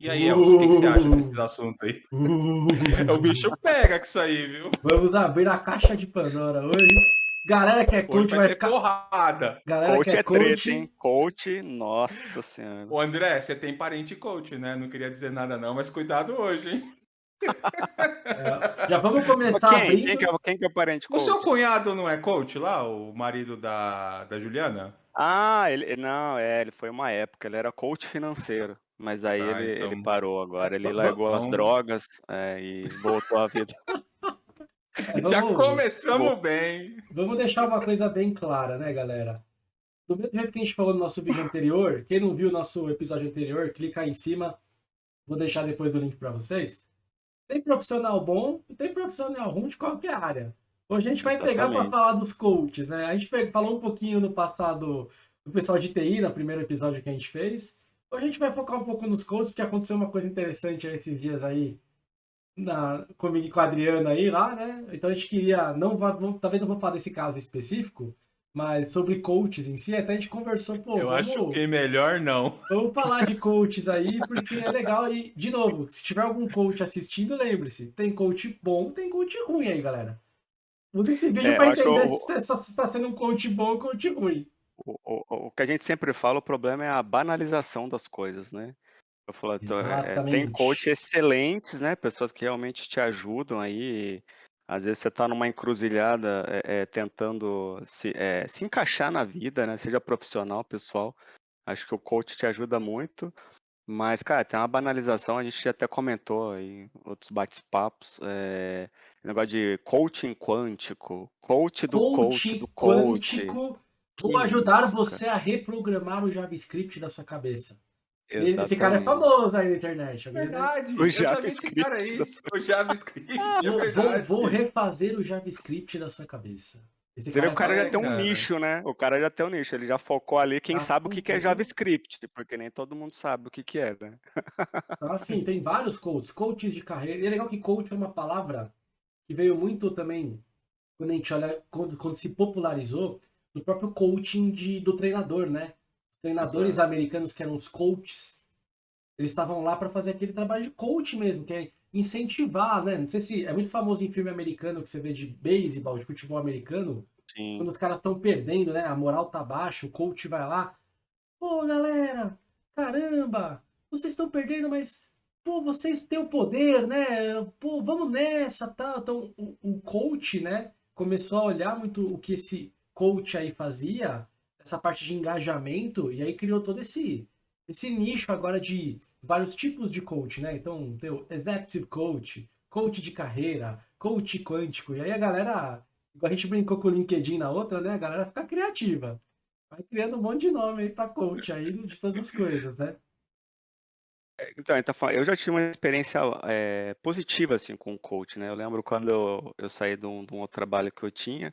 E aí, Elcio, o que, que você acha desses assuntos aí? o bicho pega com isso aí, viu? Vamos abrir a caixa de Pandora hoje. Galera que é coach vai, vai ficar... porrada. Galera coach que é, é coach... treta, hein? Coach, nossa senhora. Ô, André, você tem parente coach, né? Não queria dizer nada não, mas cuidado hoje, hein? É, já vamos começar quem? abrindo... Quem que, é, quem que é o parente O coach? seu cunhado não é coach lá, o marido da, da Juliana? Ah, ele não, é, ele foi uma época, ele era coach financeiro, mas aí Ah, ele, então. ele parou agora, ele largou as então- drogas é, e voltou à vida. Já vamos- começamos bem. Vamos deixar uma coisa bem clara, né, galera? Do mesmo jeito que a gente falou no nosso vídeo anterior, quem não viu o nosso episódio anterior, clica aí em cima. Vou deixar depois o link para vocês. Tem profissional bom e tem profissional ruim de qualquer área. Hoje a gente vai pegar para Exatamente. falar dos coaches, né? A gente falou um pouquinho no passado do pessoal de TI, no primeiro episódio que a gente fez. Hoje a gente vai focar um pouco nos coaches, porque aconteceu uma coisa interessante esses dias aí na, comigo e com a Adriana aí lá, né? Então a gente queria, não, talvez não vou falar desse caso específico, mas sobre coaches em si, até a gente conversou, pô, Eu vamos, acho que melhor não. vamos falar de coaches aí, porque é legal. E, de novo, se tiver algum coach assistindo, lembre-se, tem coach bom, tem coach ruim aí, galera. Use esse vídeo É, pra eu acho entender o- se está tá sendo um coach bom ou coach ruim. O, o- o que a gente sempre fala, o problema é a banalização das coisas, né? Eu falo, então, é, tem Exatamente. coach excelentes, né? Pessoas que realmente te ajudam aí. Às vezes você está numa encruzilhada é, é, tentando se, é, se encaixar na vida, né? Seja profissional, pessoal. Acho que o coach te ajuda muito. Mas, cara, tem uma banalização, a gente até comentou em outros bate-papos. É, negócio de coaching quântico, coach do coach do coach. quântico. Vou ajudar isso, você a reprogramar o JavaScript da sua cabeça. cara. Esse cara é Exatamente. famoso aí na internet. lembra? Verdade. O JavaScript cara aí. sua- O JavaScript. É Vou, vou, refazer o JavaScript da sua cabeça. Esse Você vê, o cara é já tem um cara. nicho, né? O cara já tem um nicho, ele já focou ali quem Ah, sabe o que, que é. JavaScript, porque nem todo mundo sabe o que, que é, né? Então, assim, tem vários coaches, coaches de carreira. E é legal que coach é uma palavra que veio muito também, quando a gente olha, quando, quando se popularizou, do próprio coaching de, do treinador, né? Os treinadores americanos que eram os coaches, eles estavam lá para fazer aquele trabalho de coach mesmo, que é incentivar, né? Não sei se é muito famoso em filme americano que você vê de beisebol, de futebol americano, Sim. quando os caras estão perdendo, né? A moral tá baixa, o coach vai lá. Pô, galera, caramba, vocês estão perdendo, mas pô, vocês têm o poder, né? Pô, vamos nessa, tal. Então, o, o coach, né, começou a olhar muito o que esse coach aí fazia, essa parte de engajamento, e aí criou todo esse esse nicho agora de vários tipos de coach, né? Então, tem o executive coach, coach de carreira, coach quântico. E aí a galera, igual a gente brincou com o LinkedIn na outra, né? A galera fica criativa. Vai criando um monte de nome aí pra coach aí de todas as coisas, né? Então, então, fa- eu já tive uma experiência é, positiva assim com o coach, né? Eu lembro quando eu, eu saí de um, de um outro trabalho que eu tinha,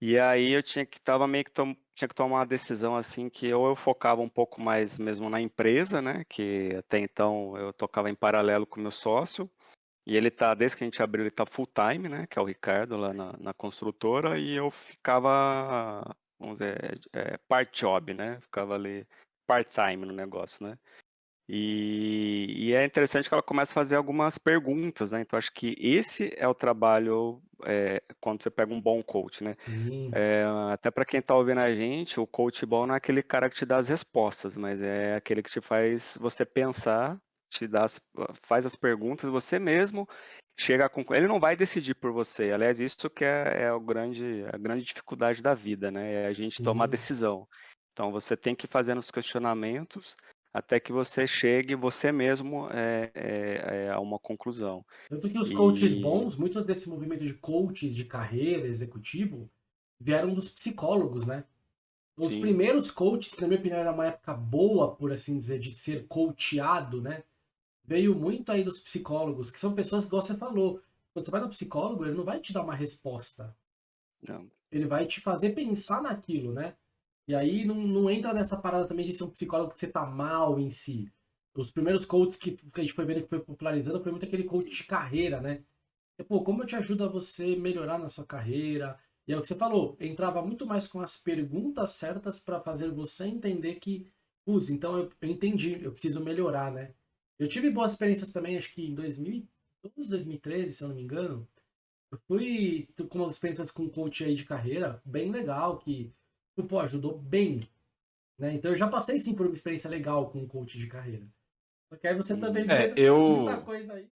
e aí eu tinha que tava meio que tinha que tomar uma decisão assim que ou eu focava um pouco mais mesmo na empresa, né? Que até então eu tocava em paralelo com meu sócio, e ele tá, desde que a gente abriu, ele tá full time, né? Que é o Ricardo lá na, na construtora, e eu ficava, vamos dizer, é, part job, né? Ficava ali part-time no negócio, né? E, e é interessante que ela começa a fazer algumas perguntas, né? Então acho que esse é o trabalho é, quando você pega um bom coach, né? Sim. É, até para quem está ouvindo a gente, o coach bom não é aquele cara que te dá as respostas, mas é aquele que te faz você pensar, te dá as- faz as perguntas, você mesmo chega a conclu... Ele não vai decidir por você. Aliás, isso que é, é o grande, a grande dificuldade da vida, né? É a gente tomar decisão. Então você tem que fazendo os questionamentos até que você chegue você mesmo é, é, é, a uma conclusão. Tanto que os coaches E- bons, muito desse movimento de coaches de carreira, executivo, vieram dos psicólogos, né? Os Sim. primeiros coaches, que na minha opinião era uma época boa, por assim dizer, de ser coachado, né? Veio muito aí dos psicólogos, que são pessoas que você falou. Quando você vai no psicólogo, ele não vai te dar uma resposta. Não. Ele vai te fazer pensar naquilo, né? E aí não, não entra nessa parada também de ser um psicólogo que você tá mal em si. Os primeiros coaches que, que a gente foi vendo que foi popularizando foi muito aquele coach de carreira, né? E, Pô, como eu te ajudo a você melhorar na sua carreira? E é o que você falou, entrava muito mais com as perguntas certas para fazer você entender que, putz, então eu, eu entendi, eu preciso melhorar, né? Eu tive boas experiências também, acho que em 2012, 2013, se eu não me engano. Eu fui com umas experiências com coach aí de carreira, bem legal, que, pô, ajudou bem. Né? Então eu já passei sim por uma experiência legal com coach de carreira. Só que aí você também É, vê eu- muita coisa aí.